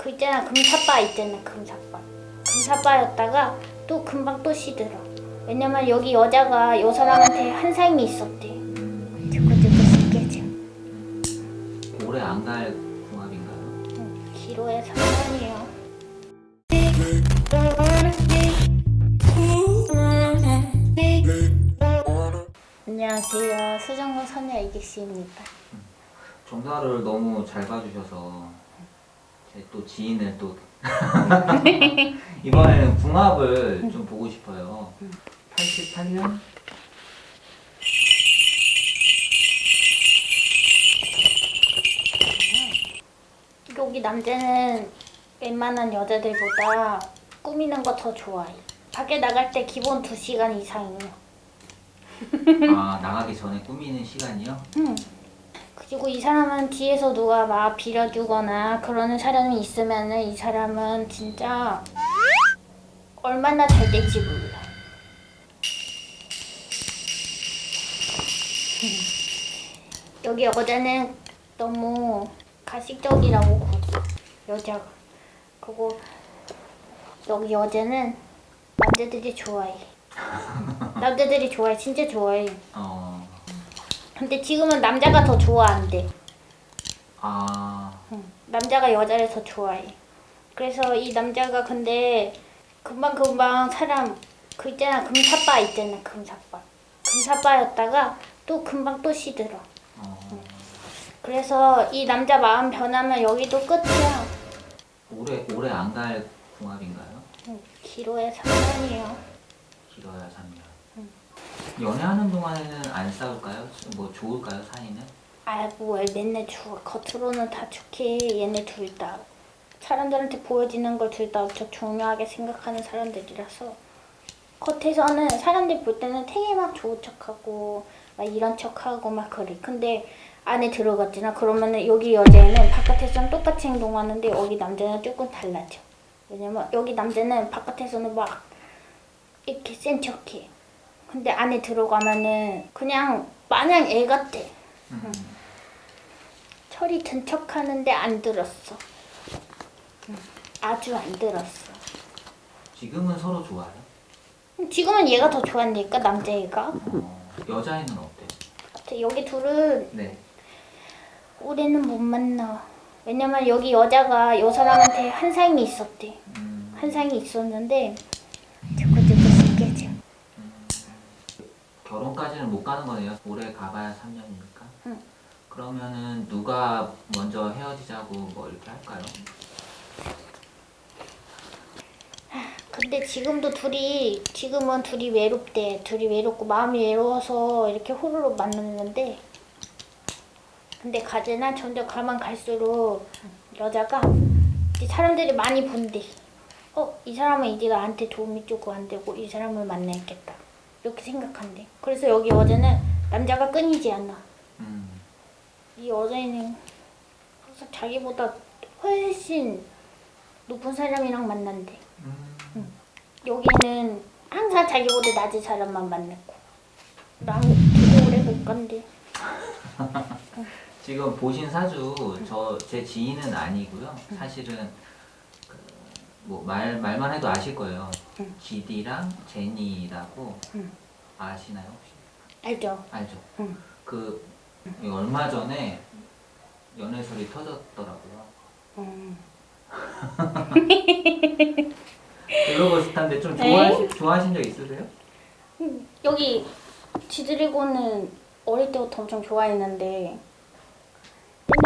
그 있잖아 금사빠 있잖아 금사빠. 금사빠였다가 또 금방 또 시들어. 왜냐면 여기 여자가 요 사람한테 한 삶이 있었대. 음, 두고두고 시켜져 오래 안 갈 궁합인가요? 기로에 3년이에요. 안녕하세요. 수정구 선녀 이기씨입니다. 정사를 너무 잘 봐주셔서 제 또 지인을 또 이번에는 궁합을 좀 보고 싶어요. 88년? 여기 남자는 웬만한 여자들보다 꾸미는 거 더 좋아해 밖에 나갈 때 기본 2시간 이상이에요 아 나가기 전에 꾸미는 시간이요? 응. 그리고 이 사람은 뒤에서 누가 막 빌어주거나 그러는 사람이 있으면 은 이 사람은 진짜 얼마나 잘 될지 몰라. 여기 여자는 너무 가식적이라고 그러죠. 여자가. 그리고 여기 여자는 남자들이 좋아해. 남자들이 좋아해. 진짜 좋아해. 어, 근데 지금은 남자가 더 좋아한대. 아, 응. 남자가 여자를 더 좋아해. 그래서 이 남자가 근데 금방 금방 사람 그 있잖아 금사빠 있잖아 금사빠 금사빠였다가 또 금방 또 시들어. 어, 그래서 이 남자 마음 변하면 여기도 끝이야. 오래 오래 안 갈 궁합인가요? 응. 기로에 3년이에요. 길어야 3년. 연애하는 동안에는 안 싸울까요? 뭐 좋을까요 사이는? 아이고 왜 맨날 좋아. 겉으로는 다 좋게 얘네 둘 다. 사람들한테 보여지는 걸 둘 다 엄청 중요하게 생각하는 사람들이라서 겉에서는 사람들 볼 때는 되게 막 좋은 척하고 막 이런 척하고 막 그래. 근데 안에 들어갔잖아. 그러면은 여기 여자애는 바깥에서는 똑같이 행동하는데 여기 남자는 조금 달라져. 왜냐면 여기 남자는 바깥에서는 막 이렇게 센 척해. 근데 안에 들어가면은 그냥 마냥 애 같아. 음. 철이 든 척하는데 안 들었어. 응, 아주 안 들었어. 지금은 서로 좋아요? 지금은 얘가 더 좋아하니까 남자애가. 어, 여자애는? 근데 여기 둘은 네. 올해는 못 만나. 왜냐면 여기 여자가 요 사람한테 한 삶이 있었대. 음, 한 삶이 있었는데 결혼까지는 못 가는 거네요. 올해 가봐야 3년이니까. 응. 그러면은 누가 먼저 헤어지자고 뭐 이렇게 할까요? 근데 지금도 둘이 지금은 둘이 외롭대. 둘이 외롭고 마음이 외로워서 이렇게 호로로 만났는데 근데 가지나 점점 가만 갈수록 여자가 사람들이 많이 본대. 어, 이 사람은 이제 나한테 도움이 조금 안 되고 이 사람을 만나야겠다. 이렇게 생각한대. 그래서 여기 여자는 남자가 끊이지 않아. 음, 이 여자애는 항상 자기보다 훨씬 높은 사람이랑 만난대. 음, 여기는 항상 자기보다 낮은 사람만 만났고 난 되게 오래 못 간대 지금 보신 사주 저 제 지인은 아니고요. 사실은 그 뭐 말 말만 해도 아실 거예요. 응. GD랑 제니라고 응. 아시나요 혹시? 알죠? 알죠. 응. 그 얼마 전에 연애설이 터졌더라고요. 음. 그거 비슷한데 좀 네? 좋아하시, 좋아하신 적 있으세요? 여기 지드래곤은 어릴 때부터 엄청 좋아했는데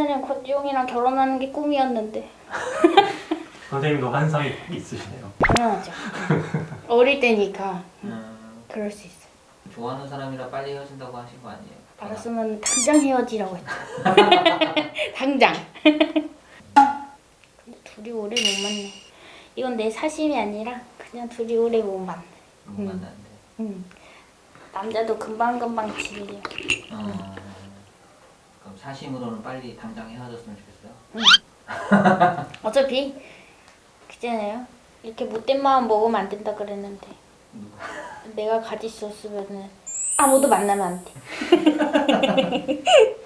옛날엔 권지용이랑 결혼하는 게 꿈이었는데 선생님도 환상이 있으시네요. 당연하죠 어릴 때니까 음, 그럴 수 있어 좋아하는 사람이라 빨리 헤어진다고 하신 거 아니에요? 알았으면 당장 헤어지라고 했죠 당장 근데 둘이 오래 못 만나 이건 내 사심이 아니라 그냥 둘이 오래 못 만나 못 음. 만났는데. 응. 남자도 금방금방 질려 어, 그럼 사심으로는 빨리 당장 헤어졌으면 좋겠어요. 어차피 그잖아요. 이렇게 못된 마음 먹으면 안 된다 그랬는데? 내가 가질 수 없으면은 아무도 만나면 안 돼